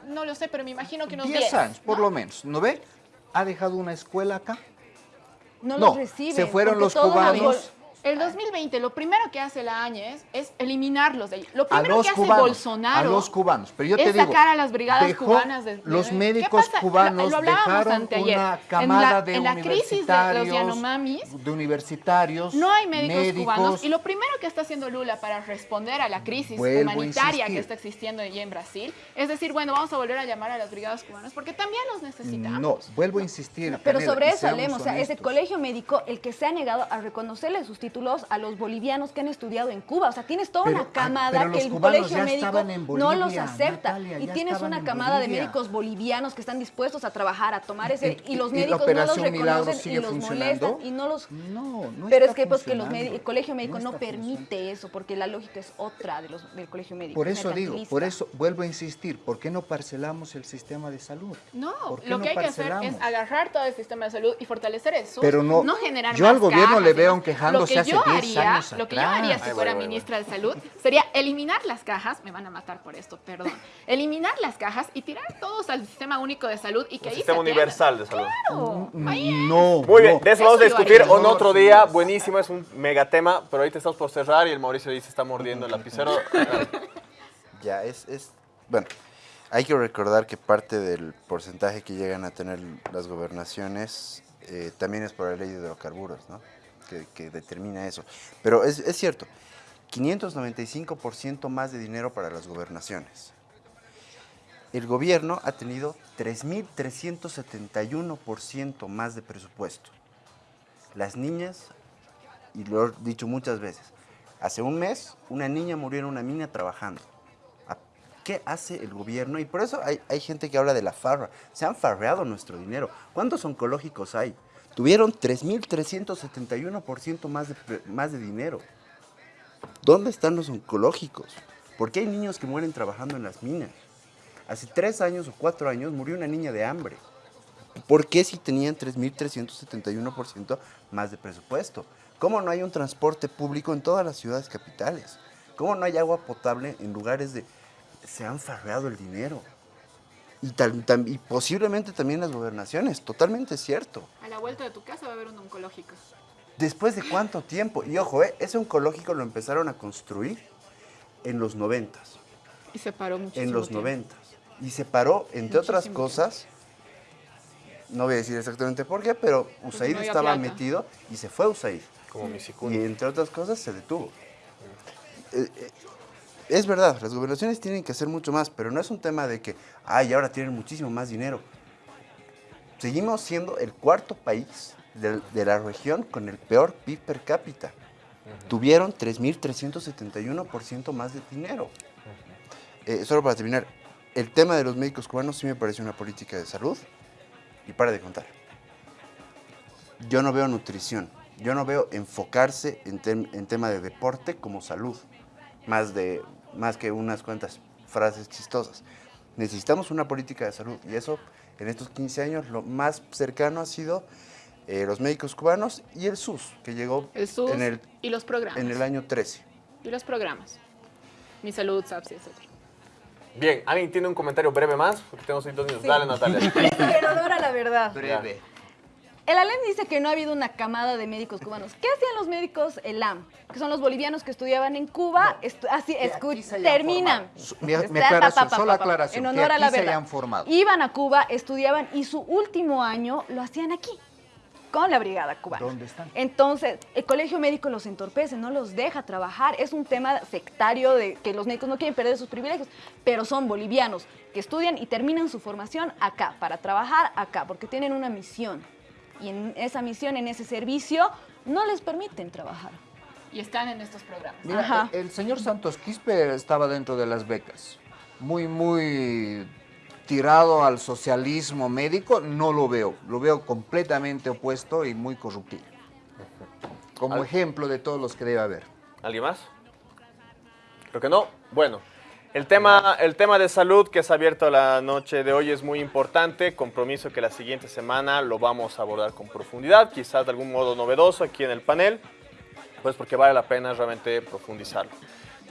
No lo sé, pero me imagino que unos 10 años, por lo menos. ¿No ve? Ha dejado una escuela acá. no, No, los reciben. se fueron los cubanos. El 2020, lo primero que hace la Áñez es eliminarlos de ahí. Lo primero que hace cubanos, Bolsonaro a los cubanos. Pero yo es te digo, sacar a las brigadas cubanas de, de- los ¿Qué médicos cubanos Lo- lo dejaron una En camada la- de en la crisis de los Yanomamis, de universitarios, No hay médicos, cubanos y lo primero que está haciendo Lula para responder a la crisis humanitaria que está existiendo allí en Brasil es decir, bueno, vamos a volver a llamar a las brigadas cubanas porque también los necesitamos. No, vuelvo a insistir. Pero Canela, sobre eso hablemos, o sea, ese honestos. colegio médico, el que se ha negado a reconocerle sus títulos a los bolivianos que han estudiado en Cuba. O sea, tienes toda Pero, una ah, camada que el colegio médico no los acepta. Natalia, y tienes una camada de médicos bolivianos que están dispuestos a trabajar, a tomar ese, ¿Y- y los y médicos no los reconocen y los molestan y no los... No, no Pero está es que, pues, que los el colegio médico no, permite eso, porque la lógica es otra de los, del colegio médico. Por es eso digo, por eso vuelvo a insistir, ¿por qué no parcelamos el sistema de salud? No, ¿Por qué lo no que hay que hacer es agarrar todo el sistema de salud y fortalecer eso. Pero no- generar yo más al gobierno cajas le veo quejándose que yo 10 haría, Lo que yo haría si Ay, fuera voy, voy, ministra de Salud sería eliminar las cajas, me van a matar por esto, perdón. eliminar las cajas y tirar todos al sistema único de salud y que Un ahí sistema se universal de salud. Claro, ahí es. No, Muy bien, no. de eso vamos a discutir en otro día. Buenísimo, es un megatema, pero ahorita estamos por cerrar y el Mauricio dice está mordiendo el lapicero. Ya, es, es, bueno, hay que recordar que parte del porcentaje que llegan a tener las gobernaciones eh, también es por la ley de hidrocarburos, ¿no? Que, que determina eso. Pero es, es cierto, 595% más de dinero para las gobernaciones. El gobierno ha tenido 3.371% más de presupuesto. Las niñas, y lo he dicho muchas veces, hace un mes una niña murió en una mina trabajando. ¿A- ¿Qué hace el gobierno? Y por eso hay, hay gente que habla de la farra. Se han farreado nuestro dinero. ¿Cuántos oncológicos hay? Tuvieron 3.371% más de, más de dinero. ¿Dónde están los oncológicos? ¿Por qué hay niños que mueren trabajando en las minas? Hace tres años o cuatro años murió una niña de hambre. ¿Por qué si tenían 3.371% más de presupuesto? ¿Cómo no hay un transporte público en todas las ciudades capitales? ¿Cómo no hay agua potable en lugares de... Se han farreado el dinero. Y, tal- tam- y posiblemente también las gobernaciones, totalmente cierto. A la vuelta de tu casa va a haber un oncológico. ¿Después de cuánto tiempo? Y ojo, ¿eh? ese oncológico lo empezaron a construir en los noventas. Y se paró muchísimo en los noventas. Y se paró, entre otras cosas, no voy a decir exactamente por qué, pero USAID no estaba plata. metido y se fue USAID. Como mi Y entre otras cosas se detuvo. Eh, eh, es verdad, las gobernaciones tienen que hacer mucho más, pero no es un tema de que, ay, ahora tienen muchísimo más dinero. Seguimos siendo el cuarto país de, de la región con el peor PIB per cápita. Tuvieron 3.371% más de dinero. Eh, solo para terminar, el tema de los médicos cubanos sí me parece una política de salud y para de contar. Yo no veo nutrición, yo no veo enfocarse en, tem- en tema de deporte como salud, más, de, más que unas cuantas frases chistosas. Necesitamos una política de salud y eso en estos 15 años lo más cercano ha sido eh, los médicos cubanos y el SUS, que llegó El SUS en, el, y los programas. en el año 13. Y los programas. Mi salud, SAPS, etc. Bien, ¿alguien tiene un comentario breve más? Porque tenemos ahí dos minutos. Dale, Natalia. Pero ahora la verdad. Breve. El ALEN dice que no ha habido una camada de médicos cubanos. ¿Qué hacían los médicos ELAM? Que son los bolivianos que estudiaban en Cuba. estu- así, aquí terminan. Mi- aclaración, pa, pa, solo aclaración, En que honor a la aquí se hayan formado. Iban a Cuba, estudiaban y su último año lo hacían aquí, con la brigada cubana. ¿Dónde están? Entonces, el colegio médico los entorpece, no los deja trabajar. Es un tema sectario de que los médicos no quieren perder sus privilegios, pero son bolivianos que estudian y terminan su formación acá, para trabajar acá, porque tienen una misión. Y en esa misión, en ese servicio, no les permiten trabajar. Y están en estos programas. Mira, Ajá. el señor Santos Quispe estaba dentro de las becas. Muy, muy tirado al socialismo médico, no lo veo. Lo veo completamente opuesto y muy corruptivo. Como Al- ejemplo de todos los que debe haber. ¿Alguien más? Creo que no. Bueno, el tema, el tema de salud que es abierto la noche de hoy es muy importante. Compromiso que la siguiente semana lo vamos a abordar con profundidad, quizás de algún modo novedoso aquí en el panel, pues porque vale la pena realmente profundizarlo.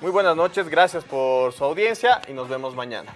Muy buenas noches, gracias por su audiencia y nos vemos mañana.